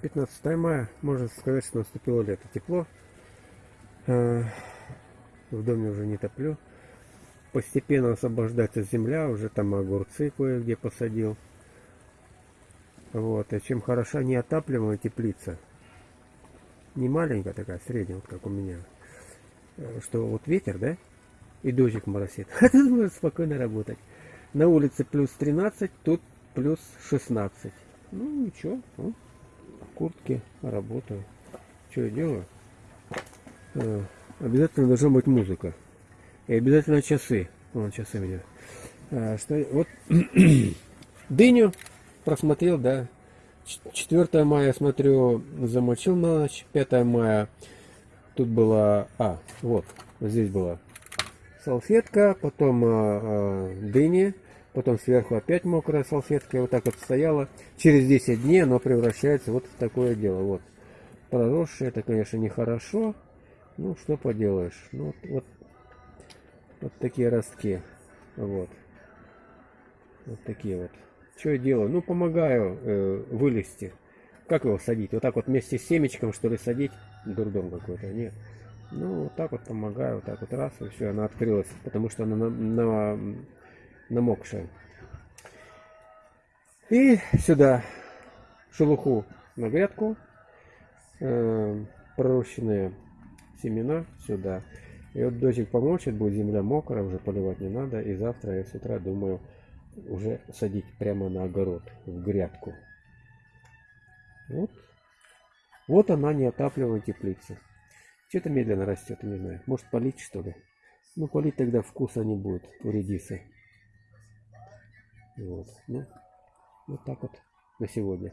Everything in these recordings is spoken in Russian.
15 мая, можно сказать, что наступило лето. Тепло. Э, В доме уже не топлю. Постепенно освобождается земля, уже там огурцы кое-где посадил. Вот, и чем хороша неотапливаемая теплица. Не маленькая такая, средняя, вот как у меня. Э, Что вот ветер, да? И дождик моросит. А тут можно спокойно работать. На улице плюс 13, тут плюс 16. Ну ничего, ну, куртке работаю. Что я делаю? Э, Обязательно должна быть музыка. И обязательно часы. Вон часы у меня. Что, вот дыню просмотрел, да. Ч- 4 мая, смотрю, замочил на ночь. 5 мая тут была... А, вот, здесь была салфетка, потом а, дыни, потом сверху опять мокрая салфетка, и вот так вот стояла. Через 10 дней оно превращается вот в такое дело. Вот. Проросшее, это, конечно, нехорошо. Ну, что поделаешь. Ну, вот, вот, вот такие ростки. Вот. Вот такие вот. Что я делаю? Ну, помогаю э, вылезти. Как его садить? Вот так вот вместе с семечком, что ли, садить? Дурдом какой-то. Нет. Ну, вот так вот помогаю. Вот так вот раз, и все, она открылась. Потому что она на, на- намокшая. И сюда шелуху на грядку. э, пророщенные семена сюда. И вот дождик помочит, будет земля мокрая, уже поливать не надо. И завтра я с утра думаю уже садить прямо на огород, в грядку. Вот. Вот она неотапливаемая теплица. Что-то медленно растет, не знаю. Может полить что ли? Ну полить тогда вкуса не будет у редисы. Вот. Ну, вот так вот на сегодня.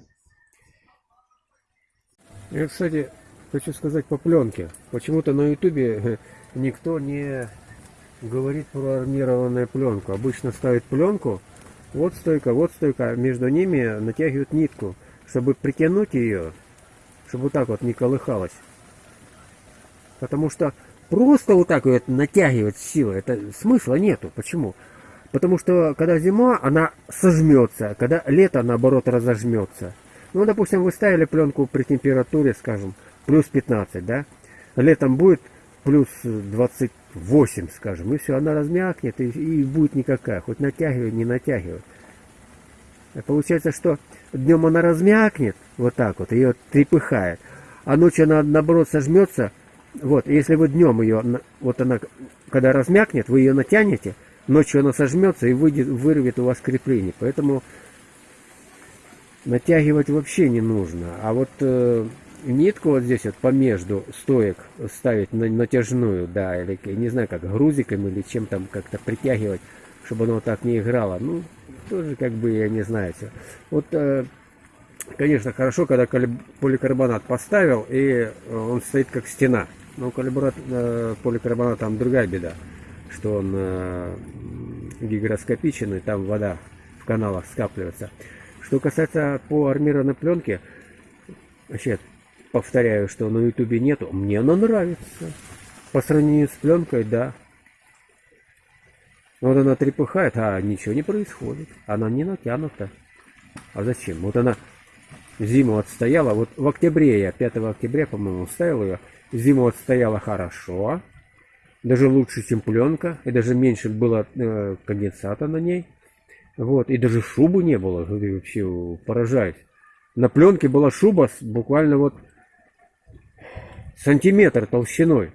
Я, кстати, хочу сказать по пленке. Почему-то на ютубе никто не говорит про армированную пленку. Обычно ставят пленку, вот стойка, вот стойка, а между ними натягивают нитку, чтобы притянуть ее, чтобы вот так вот не колыхалась. Потому что просто вот так вот натягивать силой, это смысла нету. Почему? Потому что когда зима, она сожмется, когда лето, наоборот, разожмется. Ну, допустим, вы ставили пленку при температуре, скажем, плюс 15, да? Летом будет плюс 28, скажем, и все, она размякнет, и, и будет никакая, хоть натягивай, не натягивай. А Получается, что днем она размякнет, вот так вот, ее трепыхает, а ночью она, наоборот, сожмется, вот, если вы днем ее, вот она, когда размякнет, вы ее натянете, ночью она сожмется и выйдет, вырвет у вас крепление, поэтому натягивать вообще не нужно. А вот э, нитку вот здесь вот помежду стоек ставить на натяжную, да, или не знаю, как грузиком или чем там как-то притягивать, чтобы оно вот так не играло. Ну, тоже как бы я не знаю. всё. Вот, э, конечно, хорошо, когда поликарбонат поставил, и э, он стоит как стена. Но калибрат, э, поликарбонат там другая беда, что он э, гигроскопичен, и там вода в каналах скапливается. Что касается по армированной пленке, вообще повторяю, что на ютубе нету, мне она нравится. По сравнению с пленкой, да. Вот она трепыхает, а ничего не происходит. Она не натянута. А зачем? Вот она зиму отстояла. Вот в октябре я, 5 октября, по-моему, ставил ее. Зиму отстояла хорошо. Даже лучше, чем пленка. И даже меньше было э, конденсата на ней. Вот, и даже шубы не было, вообще поражает. На пленке была шуба с буквально вот сантиметр толщиной.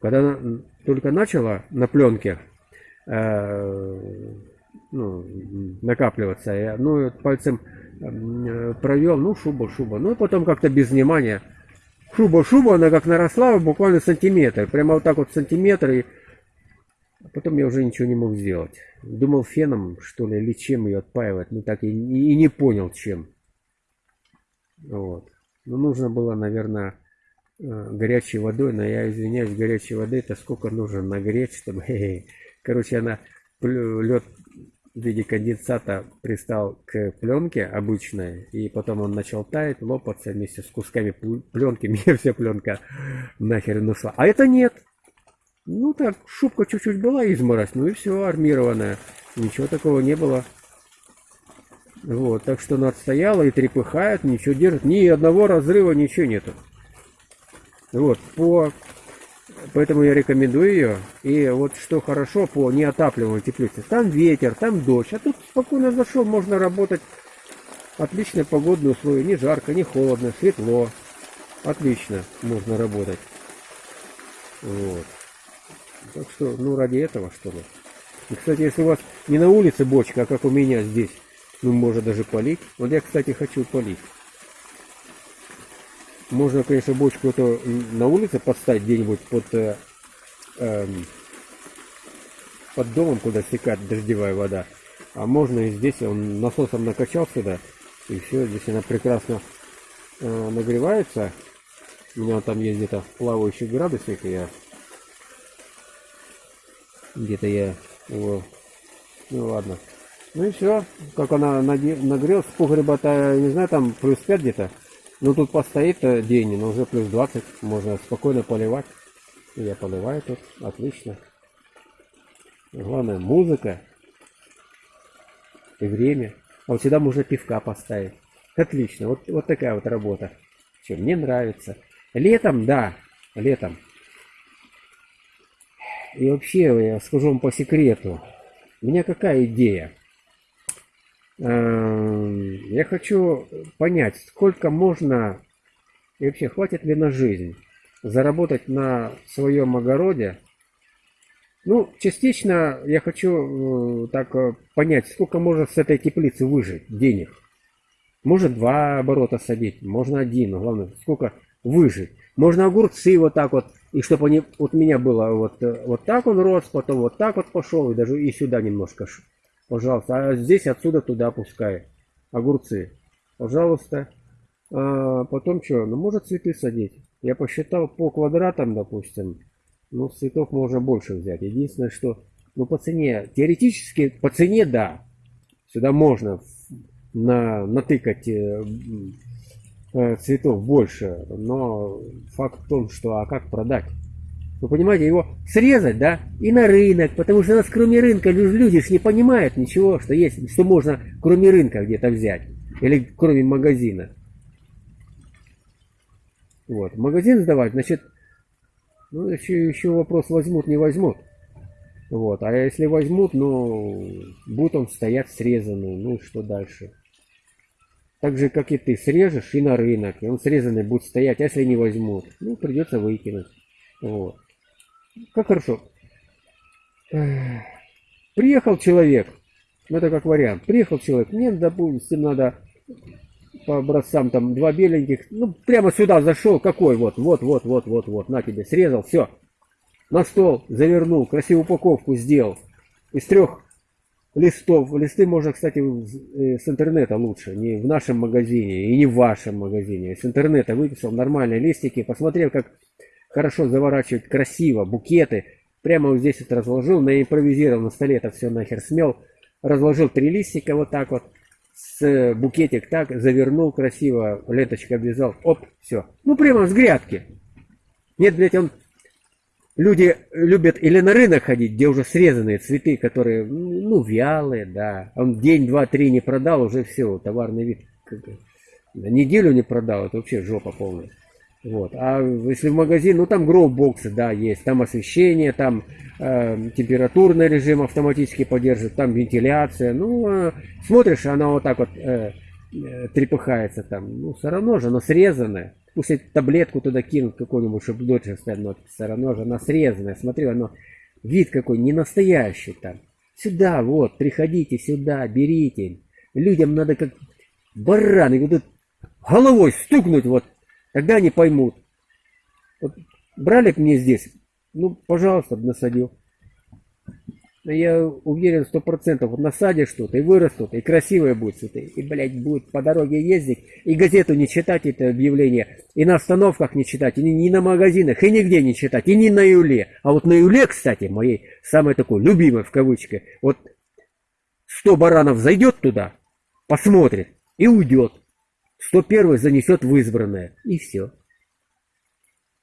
Когда только начала на пленке э, ну, накапливаться, я ну, пальцем э, провел, ну шуба, шуба. Ну и потом как-то без внимания. Шуба, шуба, она как наросла буквально сантиметр. Прямо вот так вот сантиметр и а потом я уже ничего не мог сделать. Думал феном, что ли, или чем ее отпаивать. Ну так и, и не понял, чем. Вот. Ну, нужно было, наверное, э, горячей водой. Но я извиняюсь, горячей воды это сколько нужно нагреть, чтобы... Короче, она лед в виде конденсата пристал к пленке обычной, и потом он начал таять, лопаться вместе с кусками пл- пленки, мне вся пленка нахер ушла. А это нет. Ну так, шубка чуть-чуть была изморозь, ну и все, армированная. Ничего такого не было. Вот, так что она отстояла и трепыхает, ничего держит, ни одного разрыва, ничего нету. Вот, по... Поэтому я рекомендую ее. И вот что хорошо по неотапливаемой теплице. Там ветер, там дождь. А тут спокойно зашел, можно работать. Отличные погодные условия. Не жарко, не холодно, светло. Отлично можно работать. Вот. Так что, ну, ради этого, что ли. И, кстати, если у вас не на улице бочка, а как у меня здесь, ну, можно даже полить. Вот я, кстати, хочу полить. Можно, конечно, бочку эту на улице поставить где-нибудь под, э, э, под домом, куда стекает дождевая вода. А можно и здесь, он насосом накачал сюда, и все, здесь она прекрасно э, нагревается. У меня там есть где-то плавающий градусник, и я где-то я его, ну ладно. Ну и все, как она нагрелась, погреба-то, не знаю, там плюс 5 где-то. Ну тут постоит день, но уже плюс 20, можно спокойно поливать. Я поливаю тут, отлично. Главное музыка и время. А вот сюда можно пивка поставить. Отлично, вот, вот такая вот работа. Все, мне нравится. Летом, да, летом. И вообще, я скажу вам по секрету. У меня какая идея? Эм, я хочу понять, сколько можно и вообще хватит ли на жизнь заработать на своем огороде. Ну, частично я хочу э, так э, понять, сколько можно с этой теплицы выжить денег. Может два оборота садить, можно один, но главное, сколько выжить. Можно огурцы вот так вот, и чтобы они, вот у меня было вот, э, вот так он рос, потом вот так вот пошел, и даже и сюда немножко Пожалуйста. А здесь отсюда туда пускай. Огурцы. Пожалуйста. А потом что? Ну, может цветы садить. Я посчитал по квадратам, допустим. Ну, цветов можно больше взять. Единственное, что... Ну, по цене... Теоретически, по цене, да. Сюда можно на, натыкать э, э, цветов больше. Но факт в том, что... А как продать? Вы понимаете, его срезать, да, и на рынок, потому что у нас кроме рынка люди ж не понимают ничего, что есть, что можно кроме рынка где-то взять, или кроме магазина. Вот, магазин сдавать, значит, ну, еще, еще вопрос, возьмут, не возьмут. Вот, а если возьмут, ну, будет он стоять срезанный, ну что дальше? Так же, как и ты, срежешь и на рынок, и он срезанный будет стоять, а если не возьмут, ну, придется выкинуть. Вот. Как хорошо. Приехал человек, ну это как вариант, приехал человек, мне, допустим, надо по образцам там два беленьких, ну прямо сюда зашел, какой вот, вот, вот, вот, вот, вот, на тебе, срезал, все. На стол завернул, красивую упаковку сделал. Из трех листов, листы можно, кстати, э, с интернета лучше, не в нашем магазине и не в вашем магазине. С интернета выписал нормальные листики, посмотрел, как хорошо заворачивать красиво, букеты. Прямо вот здесь вот разложил, на импровизировал на столе это все нахер смел. Разложил три листика вот так вот, с букетик так, завернул красиво, ленточкой обвязал, оп, все. Ну прямо с грядки. Нет, блядь, он... Люди любят или на рынок ходить, где уже срезанные цветы, которые, ну, вялые, да. Он день, два, три не продал, уже все, товарный вид. Неделю не продал, это вообще жопа полная. Вот. А если в магазин, ну там гроу-боксы, да, есть. Там освещение, там э, температурный режим автоматически поддерживает, там вентиляция. Ну, э, смотришь, она вот так вот э, э, трепыхается там. Ну, все равно же она срезанная. Пусть таблетку туда кинут какую-нибудь, чтобы дольше стоять, но все равно же она срезанная. Смотри, оно вид какой, не настоящий там. Сюда, вот, приходите сюда, берите. Людям надо как бараны, вот головой стукнуть вот Тогда они поймут. Вот брали мне здесь, ну, пожалуйста, насадил. Я уверен, сто процентов, вот насадишь что-то, и вырастут, и красивые будут цветы, и, блядь, будет по дороге ездить, и газету не читать, это объявление, и на остановках не читать, и ни на магазинах, и нигде не читать, и не на Юле. А вот на Юле, кстати, моей самой такой любимой, в кавычках, вот сто баранов зайдет туда, посмотрит и уйдет. 101 занесет в избранное. И все.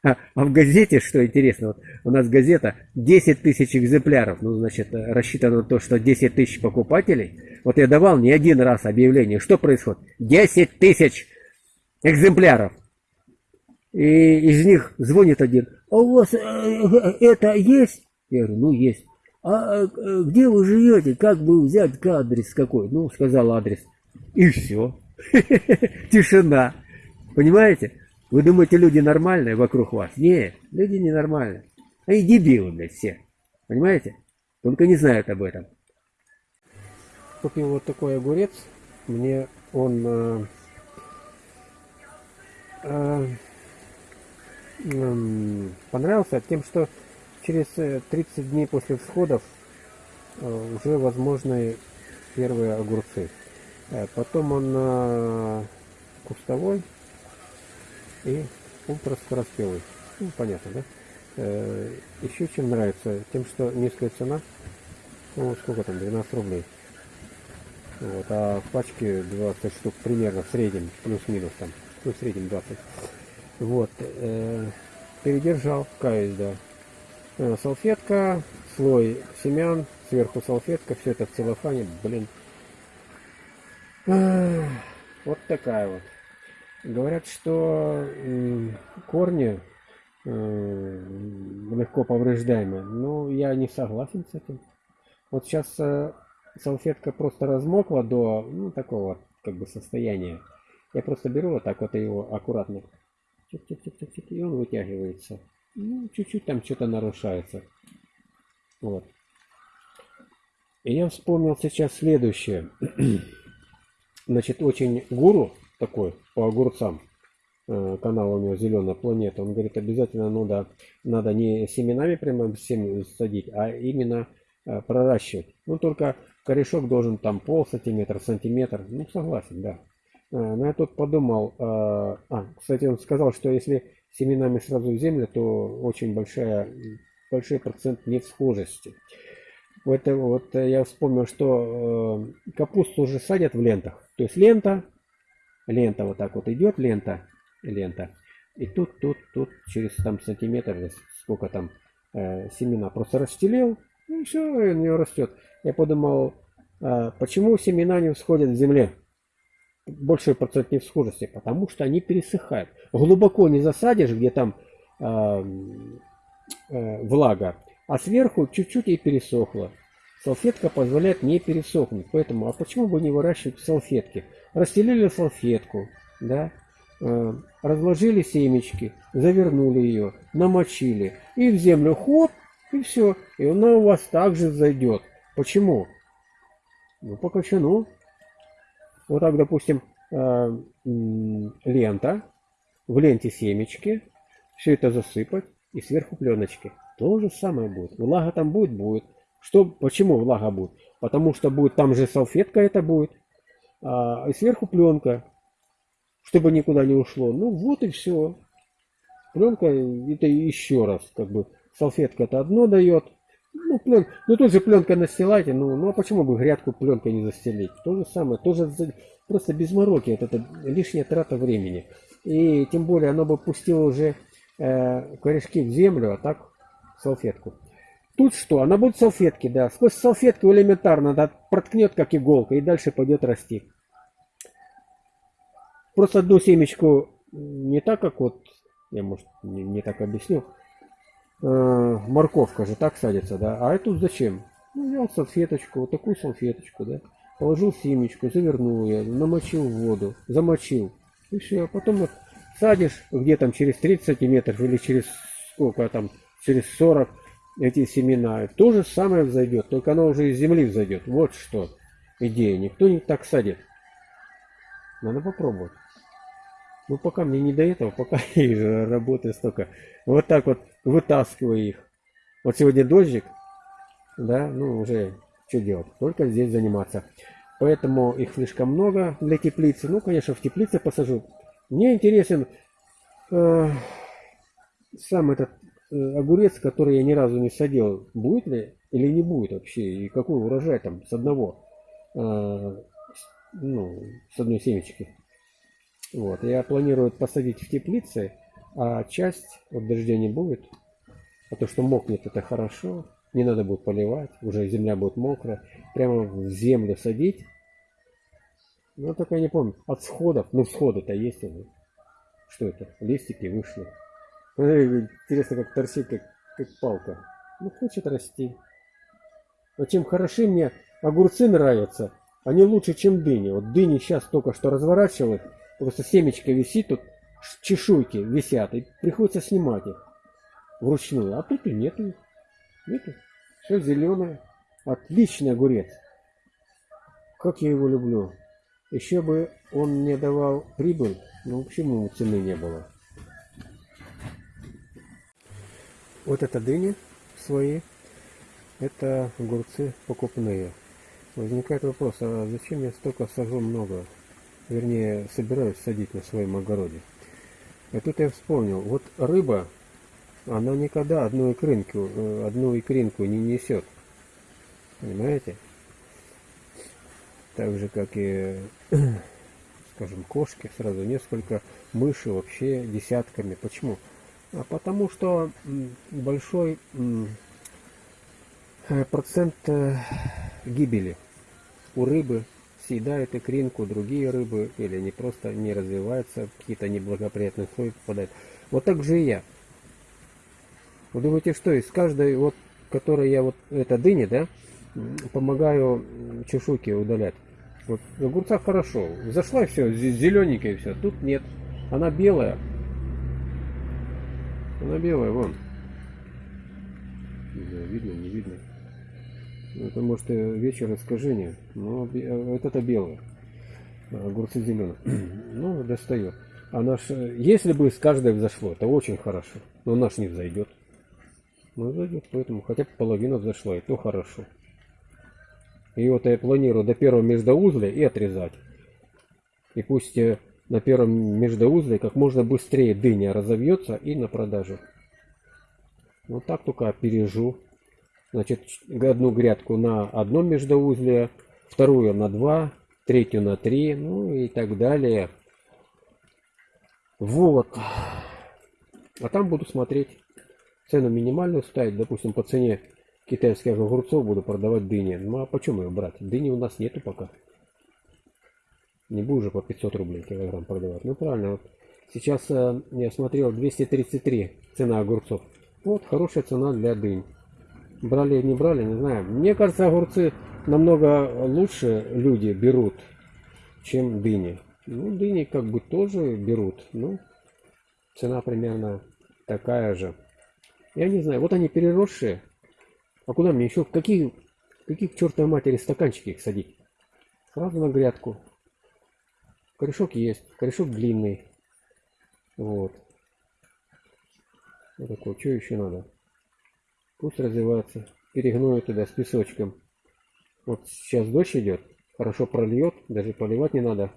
А, а в газете, что интересно, вот у нас газета 10 тысяч экземпляров, ну, значит, рассчитано на то, что 10 тысяч покупателей. Вот я давал не один раз объявление, что происходит? 10 тысяч экземпляров. И из них звонит один, а у вас э, э, это есть? Я говорю, ну есть. А э, где вы живете? Как бы взять адрес какой? Ну, сказал адрес. И все. Тишина. Понимаете? Вы думаете, люди нормальные вокруг вас? Нет, люди ненормальные. Они дебилы, блядь, все. Понимаете? Только не знают об этом. Купил вот такой огурец. Мне он э, э, э, понравился тем, что через 30 э, дней после всходов э, уже возможны первые огурцы. Э, потом он кустовой и ультраскороспелый. Ну, понятно, да? Еще чем нравится, тем, что низкая цена. Ну, сколько там, 12 рублей. Вот, а в пачке 20 штук примерно в среднем, плюс-минус там, ну, в среднем 20. Вот, э, передержал, каюсь, да. Э, салфетка, слой семян, сверху салфетка, все это в целлофане, блин. Вот такая вот. Говорят, что корни легко повреждаемы. Но я не согласен с этим. Вот сейчас э, салфетка просто размокла до ну, такого как бы состояния. Я просто беру вот так вот его аккуратно. -чик -чик -чик -чик, и он вытягивается ну, чуть-чуть там что-то нарушается. Вот. И я вспомнил сейчас следующее. Значит, очень гуру такой по огурцам, э, канал у него Зеленая планета, он говорит, обязательно надо, надо не семенами прямо всем садить, а именно э, проращивать. Ну, только корешок должен там пол сантиметра, сантиметр. Ну, согласен, да. Э, но я тут подумал, а, кстати, он сказал, что если семенами сразу в землю, то очень большая, большой процент невсхожести. Вот, вот я вспомнил, что капусту уже садят в лентах. То есть лента, лента вот так вот идет, лента, лента. И тут, тут, тут через там сантиметр, сколько там э, семена просто расстелил, и все, у нее растет. Я подумал, э, почему семена не всходят в земле? большой процент невсхожести, потому что они пересыхают. Глубоко не засадишь, где там э, э, влага, а сверху чуть-чуть и пересохло. Салфетка позволяет не пересохнуть. Поэтому, а почему бы не выращивать салфетки? Расстелили салфетку, да, э, разложили семечки, завернули ее, намочили, и в землю хоп, и все. И она у вас также зайдет. Почему? Ну, по кочану. Вот так, допустим, э, лента, в ленте семечки, все это засыпать и сверху пленочки. То же самое будет. Влага там будет? Будет. Что, почему влага будет? Потому что будет там же салфетка это будет, а, и сверху пленка, чтобы никуда не ушло. Ну вот и все. Пленка это еще раз, как бы салфетка это одно дает, ну, плен... ну тут же пленка настилайте, ну, ну а почему бы грядку пленкой не застелить? То же самое, тоже просто без мороки, это, это лишняя трата времени. И тем более оно бы пустило уже э, корешки в землю, а так салфетку. Тут что? Она будет салфетки, да. Сквозь салфетку элементарно да, проткнет как иголка и дальше пойдет расти. Просто одну семечку не так, как вот, я может не, не так объясню, э, морковка же так садится, да, а эту зачем? Ну, взял салфеточку, вот такую салфеточку, да, положил семечку, завернул ее, намочил в воду, замочил, и все, а потом вот садишь где там через 30 сантиметров или через сколько там, через 40 эти семена, то же самое взойдет, только оно уже из земли взойдет, вот что идея, никто не так садит, надо попробовать. Ну, пока мне не до этого, пока я работаю столько. Вот так вот вытаскиваю их. Вот сегодня дождик, да, ну, уже что делать? Только здесь заниматься. Поэтому их слишком много для теплицы. Ну, конечно, в теплице посажу. Мне интересен э, сам этот огурец, который я ни разу не садил. Будет ли или не будет вообще? И какой урожай там с одного, э, ну, с одной семечки. Вот, я планирую посадить в теплице А часть, вот дождя не будет, а то, что мокнет, это хорошо, не надо будет поливать, уже земля будет мокрая, прямо в землю садить. Ну, только я не помню, от сходов, ну, всходы-то есть уже. Что это? Листики вышли. Интересно, как торчит, как, как палка. Ну, хочет расти. Но чем хороши мне огурцы нравятся, они лучше, чем дыни. Вот дыни сейчас только что разворачивают, просто семечко висит, тут чешуйки висят, и приходится снимать их вручную. А тут и нету их. Нету. Все зеленое. Отличный огурец. Как я его люблю. Еще бы он мне давал прибыль, но почему ему цены не было? Вот это дыни свои, это огурцы покупные. Возникает вопрос, а зачем я столько сажу много? Вернее, собираюсь садить на своем огороде. И тут я вспомнил, вот рыба, она никогда одну икринку, э, одну икринку не несет. Понимаете? Так же, как и, скажем, кошки, сразу несколько, мыши вообще десятками. Почему? А потому что большой э, процент э, гибели у рыбы съедают икринку, другие рыбы, или они просто не развиваются, какие-то неблагоприятные условия попадают. Вот так же и я. Вы думаете, что из каждой, вот, которой я вот, это дыни, да, помогаю чешуйки удалять. Вот в огурцах хорошо. Зашла и все, зелененькая и все. Тут нет. Она белая. Она белая, вон. Не знаю, видно, не видно. Это может вечер искажения, но это-то белое. Огурцы зеленые. Ну, достает. А наш, если бы с каждой взошло, это очень хорошо. Но наш не взойдет. Ну, взойдет, поэтому хотя бы половина взошла, и то хорошо. И вот я планирую до первого междоузля и отрезать. И пусть э, на первом междоузле как можно быстрее дыня разовьется и на продажу. Вот так только опережу. Значит, одну грядку на одном междоузле, вторую на два, третью на три, ну и так далее. Вот. А там буду смотреть. Цену минимальную ставить, допустим, по цене китайских огурцов буду продавать дыни. Ну а почему ее брать? Дыни у нас нету пока. Не буду же по 500 рублей килограмм продавать. Ну правильно, вот сейчас э, я смотрел 233 цена огурцов. Вот хорошая цена для дынь. Брали, не брали, не знаю. Мне кажется, огурцы намного лучше люди берут, чем дыни. Ну, дыни как бы тоже берут. Ну, цена примерно такая же. Я не знаю, вот они переросшие. А куда мне еще? Какие, какие к чертовой матери стаканчики их садить? Сразу на грядку. Корешок есть. Корешок длинный. Вот. Вот такой. Что еще надо? Пусть развивается. Перегною туда с песочком. Вот сейчас дождь идет. Хорошо прольет. Даже поливать не надо.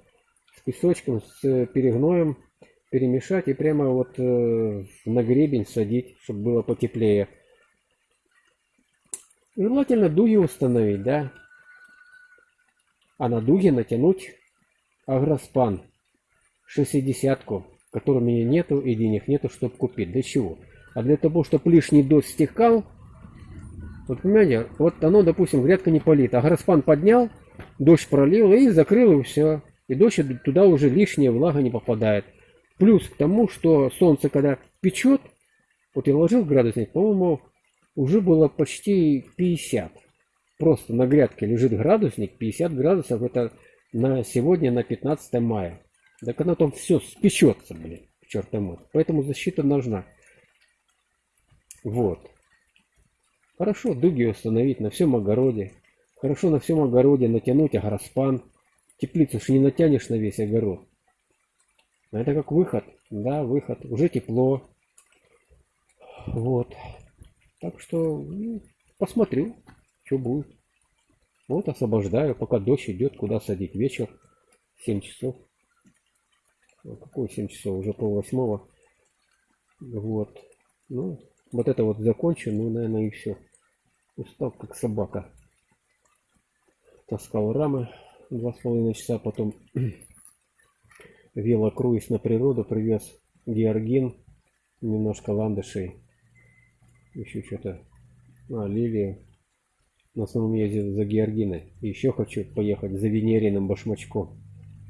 С песочком, с перегноем перемешать и прямо вот э, на гребень садить, чтобы было потеплее. Желательно дуги установить, да. А на дуги натянуть агроспан 60-ку, которой у меня нету и денег нету, чтобы купить. Для чего? А для того, чтобы лишний дождь стекал, вот понимаете, вот оно, допустим, грядка не полита, а граспан поднял, дождь пролил и закрыл, и все. И дождь туда уже лишняя влага не попадает. Плюс к тому, что солнце когда печет, вот я ложил градусник, по-моему, уже было почти 50. Просто на грядке лежит градусник, 50 градусов, это на сегодня, на 15 мая. Так оно там все спечется, блин, черт мой. Поэтому защита нужна. Вот. Хорошо дуги установить на всем огороде. Хорошо на всем огороде натянуть агроспан. Теплицу ж не натянешь на весь огород. Это как выход. Да, выход. Уже тепло. Вот. Так что ну, посмотрю, что будет. Вот освобождаю, пока дождь идет, куда садить. Вечер, 7 часов. Какой 7 часов? Уже пол восьмого. Вот. Ну, вот это вот закончу, ну, наверное, и все. Устал, как собака. Таскал рамы два с половиной часа, потом велокруиз на природу, привез георгин немножко ландышей, еще что-то, а, лилию. В основном ездил за Георгиной. еще хочу поехать за Венериным башмачком.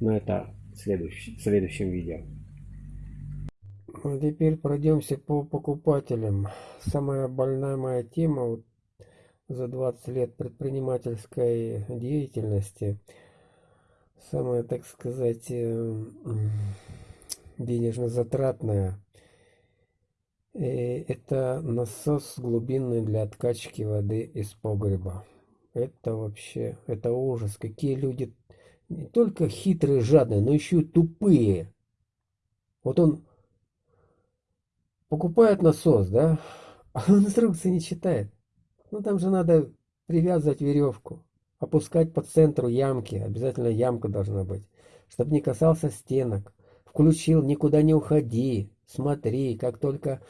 Но это в следующем, в следующем видео. А теперь пройдемся по покупателям. Самая больная моя тема вот, за 20 лет предпринимательской деятельности. Самая, так сказать, э, денежно затратная и это насос глубинный для откачки воды из погреба. Это вообще, это ужас. Какие люди не только хитрые, жадные, но еще и тупые. Вот он покупает насос, да, а он инструкции не читает. Ну там же надо привязывать веревку, опускать по центру ямки, обязательно ямка должна быть, чтобы не касался стенок. Включил, никуда не уходи, смотри, как только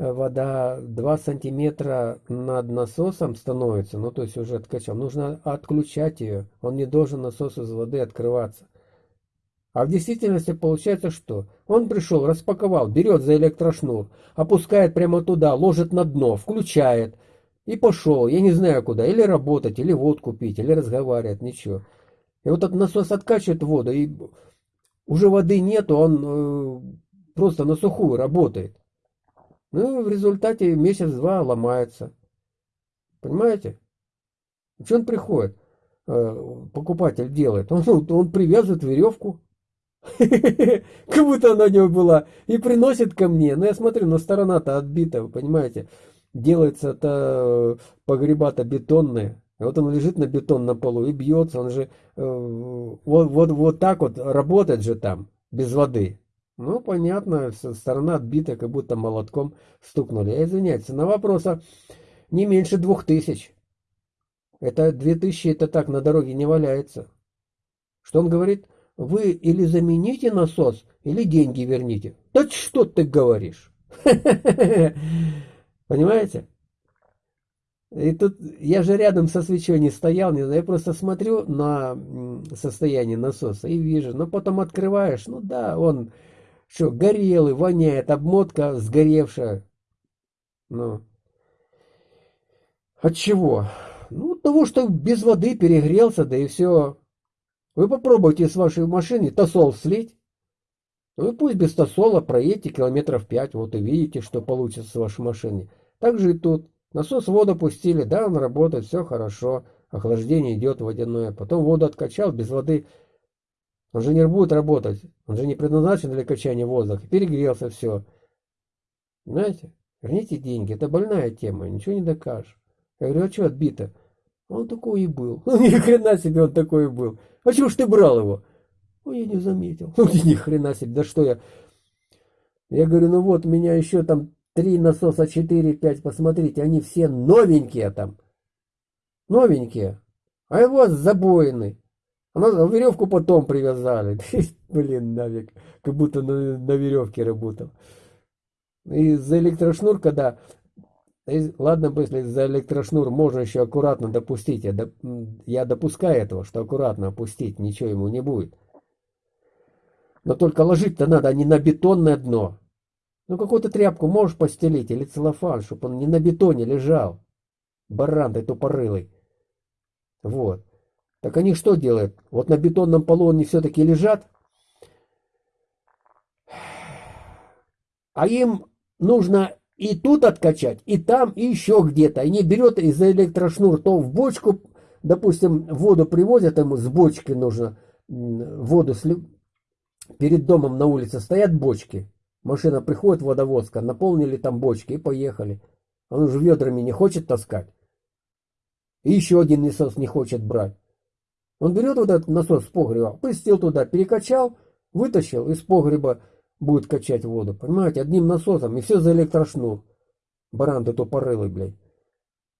Э, вода 2 сантиметра над насосом становится, ну то есть уже откачал, нужно отключать ее, он не должен насос из воды открываться. А в действительности получается что? Он пришел, распаковал, берет за электрошнур, опускает прямо туда, ложит на дно, включает и пошел, я не знаю куда, или работать, или водку пить, или разговаривать, ничего. И вот этот насос откачивает воду, и уже воды нету, он э, просто на сухую работает. Ну, в результате месяц-два ломается. Понимаете? Что он приходит? Э, покупатель делает. Он, он привязывает веревку. Как будто она у него была. И приносит ко мне. Но я смотрю, но сторона-то отбита, вы понимаете. Делается-то погреба-то бетонные. Вот он лежит на бетон на полу и бьется. Он же э, вот, вот, вот так вот работает же там, без воды. Ну, понятно, сторона отбита, как будто молотком стукнули. Я извиняюсь, на вопроса не меньше двух тысяч. Это две тысячи, это так, на дороге не валяется. Что он говорит? Вы или замените насос, или деньги верните. Да что ты говоришь? Понимаете? И тут я же рядом со свечой не стоял, не я просто смотрю на состояние насоса и вижу. Но потом открываешь, ну да, он что, горелый, воняет, обмотка сгоревшая. Ну. От чего? Ну, от того, что без воды перегрелся, да и все. Вы попробуйте с вашей машины тосол слить. Ну и пусть без тосола проедете километров пять, вот и видите, что получится с вашей машиной. Так же и тут. Насос воду пустили, да, он работает, все хорошо. Охлаждение идет водяное. Потом воду откачал, без воды он же не будет работать. Он же не предназначен для качания воздуха. Перегрелся все. Знаете, верните деньги. Это больная тема. Ничего не докажешь. Я говорю, а что отбито? Он такой и был. Ну, ни хрена себе он такой и был. А чего ж ты брал его? Ой, я не заметил. Ну, ни хрена себе. Да что я... Я говорю, ну вот, у меня еще там три насоса, четыре, пять, посмотрите, они все новенькие там. Новенькие. А его забоины. Она веревку потом привязали. Блин, нафиг. Как будто на, на веревке работал. И за электрошнур, когда... Ладно если за электрошнур можно еще аккуратно допустить. Я, доп, я допускаю этого, что аккуратно опустить, ничего ему не будет. Но только ложить-то надо а не на бетонное дно. Ну, какую-то тряпку можешь постелить или целлофан, чтобы он не на бетоне лежал. Баран ты тупорылый. Вот. Так они что делают? Вот на бетонном полу они все-таки лежат, а им нужно и тут откачать, и там, и еще где-то. Они берет из электрошнур то в бочку, допустим, воду привозят, ему с бочки нужно воду сли... перед домом на улице стоят бочки. Машина приходит, водовозка, наполнили там бочки и поехали. Он уже ведрами не хочет таскать. И еще один насос не хочет брать. Он берет вот этот насос с погреба, пустил туда, перекачал, вытащил из погреба, будет качать воду. Понимаете, одним насосом, и все за электрошнур. Баран ты тупорылый, блядь.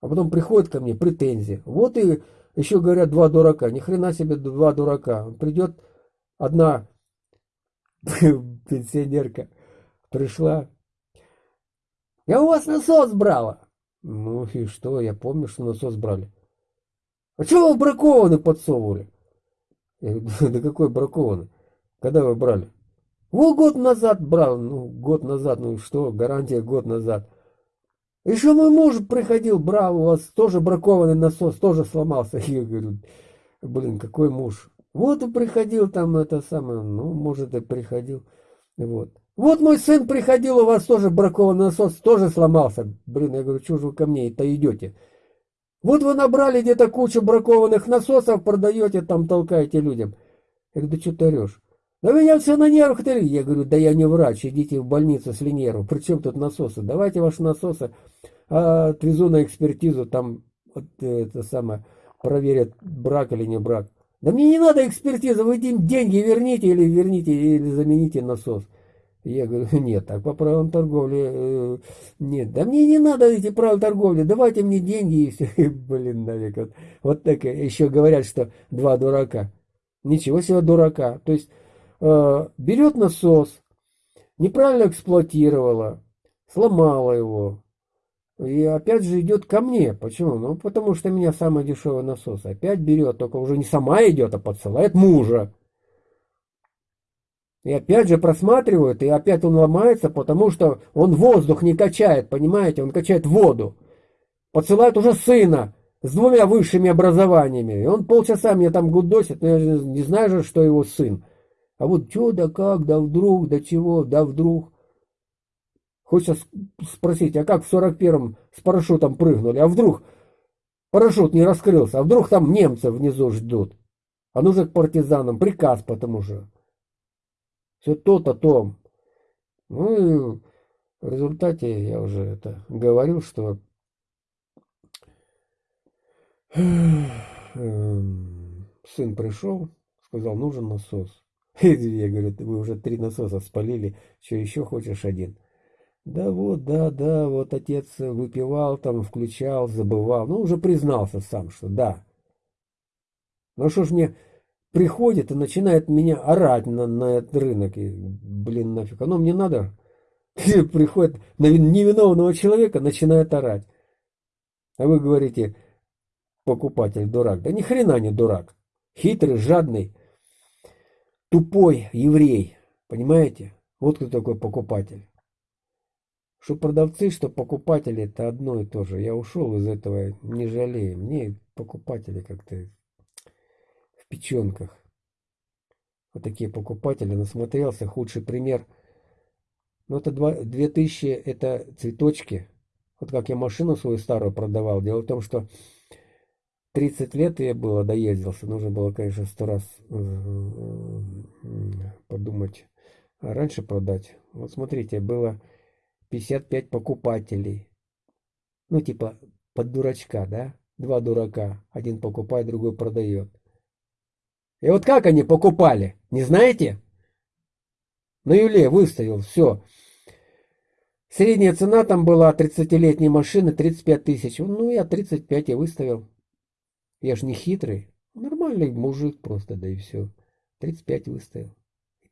А потом приходит ко мне претензии. Вот и еще говорят два дурака. Ни хрена себе два дурака. Придет одна пенсионерка, пришла. Я у вас насос брала. Ну и что, я помню, что насос брали. А чего вы бракованный подсовывали? Я говорю, да какой бракованный? Когда вы брали? Вот год назад брал, ну, год назад, ну что, гарантия год назад. Еще мой муж приходил, брал, у вас тоже бракованный насос, тоже сломался. Я говорю, блин, какой муж? Вот и приходил там это самое, ну, может, и приходил. Вот. Вот мой сын приходил, у вас тоже бракованный насос, тоже сломался. Блин, я говорю, что же вы ко мне это идете? Вот вы набрали где-то кучу бракованных насосов, продаете, там толкаете людям. Я говорю, да что ты орешь? Да меня все на нервах ты. Я говорю, да я не врач, идите в больницу с нервов. Причем тут насосы? Давайте ваши насосы а, отвезу на экспертизу, там вот, это самое, проверят, брак или не брак. Да мне не надо экспертиза, вы деньги верните или верните, или замените насос. Я говорю, нет, так по правилам торговли, э, нет, да мне не надо эти правила торговли, давайте мне деньги и все. Блин, нафиг, вот, вот так еще говорят, что два дурака. Ничего себе дурака. То есть э, берет насос, неправильно эксплуатировала, сломала его. И опять же идет ко мне. Почему? Ну, потому что у меня самый дешевый насос. Опять берет, только уже не сама идет, а подсылает мужа. И опять же просматривают, и опять он ломается, потому что он воздух не качает, понимаете? Он качает воду. Подсылает уже сына с двумя высшими образованиями. И он полчаса мне там гудосит, но я же не знаю же, что его сын. А вот что, да как, да вдруг, да чего, да вдруг. Хочется спросить, а как в 41-м с парашютом прыгнули? А вдруг парашют не раскрылся? А вдруг там немцы внизу ждут? А нужно к партизанам приказ потому что. Все то-то, то. Ну и в результате я уже это говорил, что Эм, сын пришел, сказал, нужен насос. Я говорю, вы уже три насоса спалили, что еще хочешь один? Да вот, да, да, вот отец выпивал там, включал, забывал. Ну, уже признался сам, что да. Ну что ж мне приходит и начинает меня орать на, на этот рынок. И, блин, нафиг, оно мне надо. Приходит на невиновного человека, начинает орать. А вы говорите, покупатель дурак. Да ни хрена не дурак. Хитрый, жадный, тупой еврей. Понимаете? Вот кто такой покупатель. Что продавцы, что покупатели, это одно и то же. Я ушел из этого, не жалею. Мне покупатели как-то печенках. Вот такие покупатели. Насмотрелся. Худший пример. Ну, это 2000, это цветочки. Вот как я машину свою старую продавал. Дело в том, что 30 лет я было, доездился. Нужно было, конечно, сто раз э, подумать. А раньше продать. Вот смотрите, было 55 покупателей. Ну, типа, под дурачка, да? Два дурака. Один покупает, другой продает. И вот как они покупали? Не знаете? На Юле выставил, все. Средняя цена там была 30-летней машины 35 тысяч. Ну, я 35 и выставил. Я ж не хитрый. Нормальный мужик просто, да и все. 35 выставил.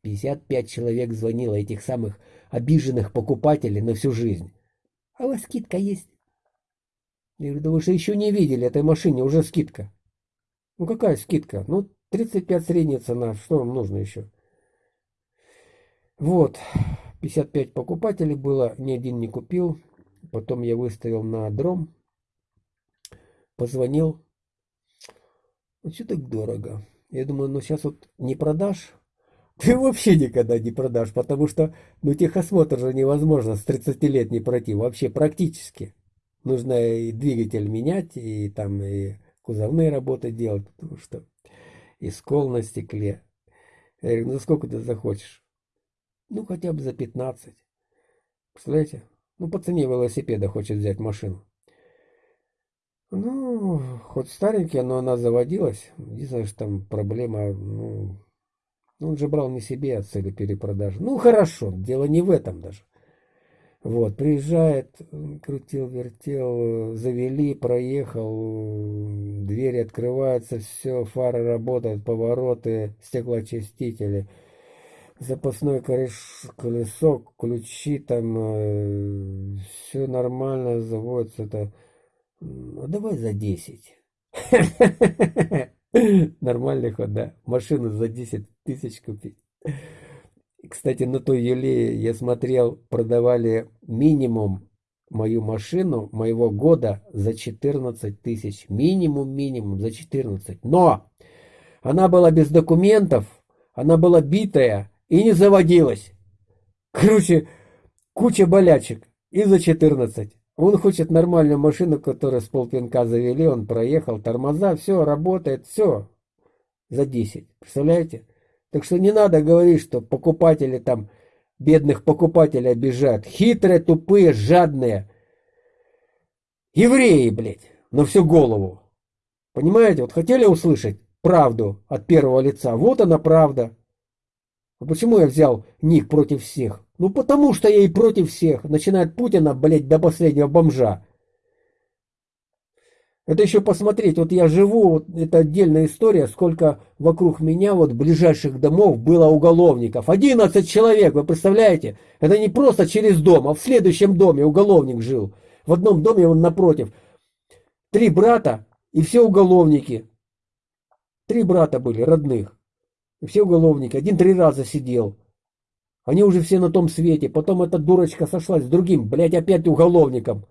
55 человек звонило этих самых обиженных покупателей на всю жизнь. А у вас скидка есть? Я говорю, да вы же еще не видели этой машине, уже скидка. Ну какая скидка? Ну 35 средняя цена, что вам нужно еще? Вот, 55 покупателей было, ни один не купил. Потом я выставил на дром, позвонил, ну что так дорого? Я думаю, ну сейчас вот не продашь, ты вообще никогда не продашь, потому что, ну, техосмотр же невозможно с 30 не пройти, вообще практически. Нужно и двигатель менять, и там и кузовные работы делать, потому что и скол на стекле. Я говорю, ну сколько ты захочешь? Ну, хотя бы за 15. Представляете? Ну, по цене велосипеда хочет взять машину. Ну, хоть старенькая, но она заводилась. Единственное, что там проблема, ну, он же брал не себе от цели перепродажи. Ну, хорошо, дело не в этом даже. Вот, приезжает, крутил, вертел, завели, проехал, двери открываются, все, фары работают, повороты, стеклоочистители, запасной колесо, ключи там, э, все нормально заводится, это ну, давай за 10. Нормальный ход, да. Машину за 10 тысяч купить. Кстати, на той Юле я смотрел, продавали минимум мою машину моего года за 14 тысяч. Минимум, минимум за 14. Но она была без документов, она была битая и не заводилась. Короче, куча болячек. И за 14. Он хочет нормальную машину, которую с полпинка завели, он проехал, тормоза, все, работает, все. За 10. Представляете? Так что не надо говорить, что покупатели там, бедных покупателей обижают. Хитрые, тупые, жадные. Евреи, блядь, на всю голову. Понимаете, вот хотели услышать правду от первого лица. Вот она правда. А почему я взял ник против всех? Ну потому что я и против всех. Начиная от Путина, блядь, до последнего бомжа. Это еще посмотреть, вот я живу, вот это отдельная история, сколько вокруг меня вот ближайших домов было уголовников. 11 человек, вы представляете? Это не просто через дом, а в следующем доме уголовник жил. В одном доме он напротив. Три брата и все уголовники. Три брата были, родных. И все уголовники. Один три раза сидел. Они уже все на том свете. Потом эта дурочка сошлась с другим, блядь, опять уголовником.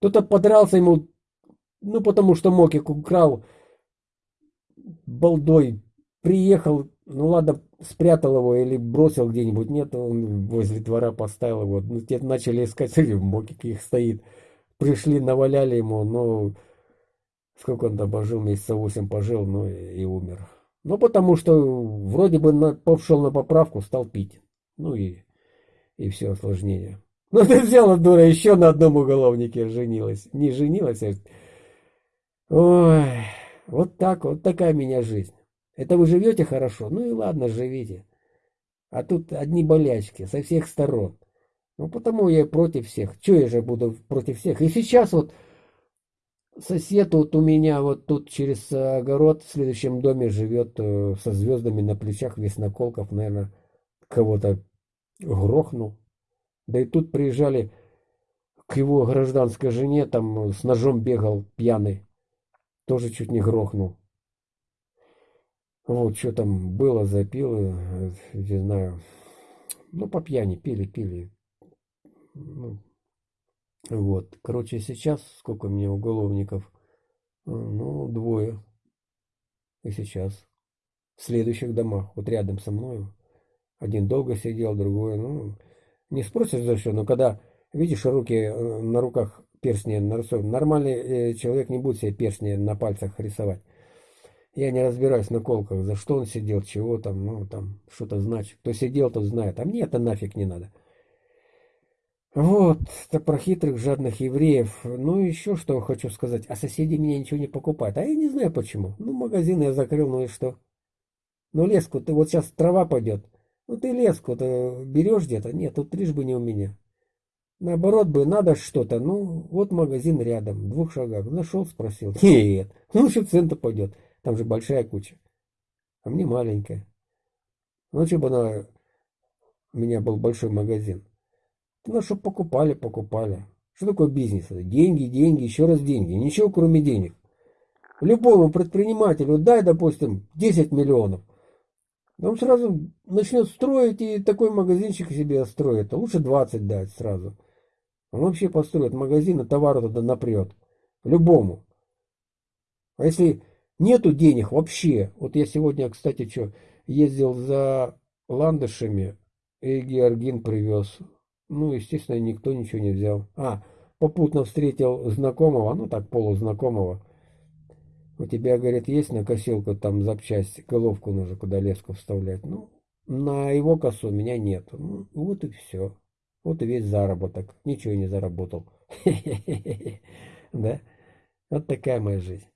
Кто-то подрался ему ну, потому что Мокик украл балдой. Приехал, ну ладно, спрятал его или бросил где-нибудь. Нет, он возле двора поставил его. Ну, те начали искать, смотри, Мокик их стоит. Пришли, наваляли ему, но сколько он там пожил, месяца восемь пожил, ну и, и умер. Ну, потому что вроде бы на, пошел на поправку, стал пить. Ну и, и все осложнение. Ну, ты взяла, дура, еще на одном уголовнике женилась. Не женилась, а Ой, вот так, вот такая меня жизнь. Это вы живете хорошо? Ну и ладно, живите. А тут одни болячки со всех сторон. Ну потому я против всех. Че я же буду против всех? И сейчас вот сосед вот у меня вот тут через огород в следующем доме живет э, со звездами на плечах, весь наколков, наверное, кого-то грохнул. Да и тут приезжали к его гражданской жене, там с ножом бегал пьяный тоже чуть не грохнул. Вот, что там было, запил, не знаю. Ну, по пьяни пили, пили. Ну, вот. Короче, сейчас сколько меня уголовников? Ну, двое. И сейчас. В следующих домах, вот рядом со мной. Один долго сидел, другой, ну, не спросишь за что, но когда видишь руки э, на руках перстни нарисованы. Нормальный э, человек не будет себе перстни на пальцах рисовать. Я не разбираюсь на колках, за что он сидел, чего там, ну, там, что-то значит. Кто сидел, тот знает. А мне это нафиг не надо. Вот, это про хитрых, жадных евреев. Ну, еще что хочу сказать. А соседи меня ничего не покупают. А я не знаю почему. Ну, магазин я закрыл, ну и что? Ну, леску, ты вот сейчас трава пойдет. Ну, ты леску-то берешь где-то? Нет, тут лишь бы не у меня. Наоборот бы, надо что-то. Ну, вот магазин рядом, в двух шагах. Нашел, спросил. Нет, ну лучше в центр пойдет. Там же большая куча. А мне маленькая. Ну, что бы она... У меня был большой магазин. Ну, что покупали, покупали. Что такое бизнес? Деньги, деньги, еще раз деньги. Ничего, кроме денег. Любому предпринимателю дай, допустим, 10 миллионов. Он сразу начнет строить и такой магазинчик себе строит. А лучше 20 дать сразу. Он вообще построит магазин и товару туда напрет. Любому. А если нету денег вообще, вот я сегодня, кстати, что, ездил за ландышами, и Георгин привез. Ну, естественно, никто ничего не взял. А, попутно встретил знакомого, ну так, полузнакомого. У тебя, говорит, есть на косилку там запчасть, головку нужно куда леску вставлять. Ну, на его косу у меня нет. Ну, вот и все. Вот и весь заработок. Ничего не заработал. Да? Вот такая моя жизнь.